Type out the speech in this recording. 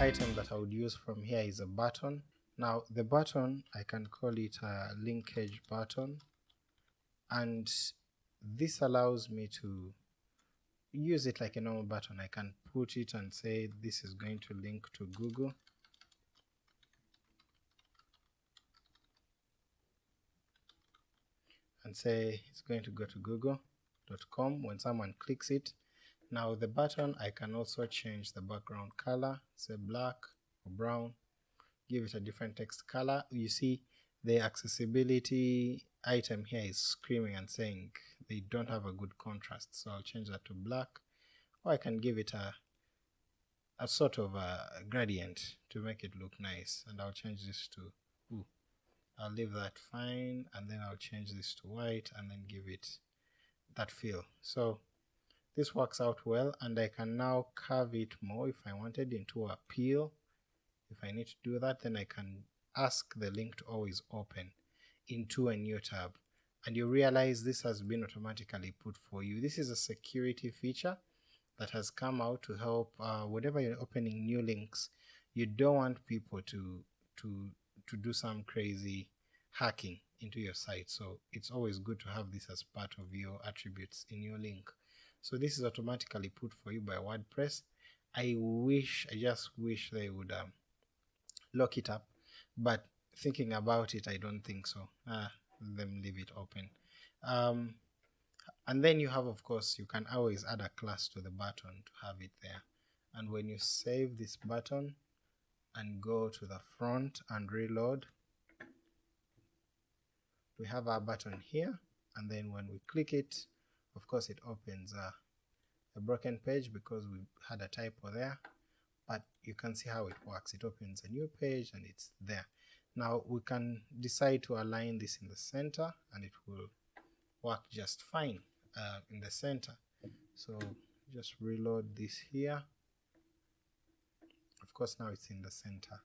item that I would use from here is a button. Now the button I can call it a linkage button and this allows me to use it like a normal button. I can put it and say this is going to link to Google and say it's going to go to google.com when someone clicks it. Now the button I can also change the background color, say black or brown, give it a different text color. You see the accessibility item here is screaming and saying they don't have a good contrast, so I'll change that to black, or I can give it a a sort of a gradient to make it look nice, and I'll change this to ooh, I'll leave that fine, and then I'll change this to white, and then give it that feel. So this works out well, and I can now curve it more if I wanted into a peel. If I need to do that, then I can ask the link to always open into a new tab and you realize this has been automatically put for you. This is a security feature that has come out to help uh, whenever you're opening new links you don't want people to to to do some crazy hacking into your site so it's always good to have this as part of your attributes in your link so this is automatically put for you by WordPress. I wish I just wish they would um, lock it up. But thinking about it I don't think so. Ah, them leave it open. Um, and then you have of course you can always add a class to the button to have it there. And when you save this button and go to the front and reload we have our button here. And then when we click it of course it opens a, a broken page because we had a typo there but you can see how it works. It opens a new page and it's there. Now we can decide to align this in the center and it will work just fine uh, in the center. So just reload this here. Of course now it's in the center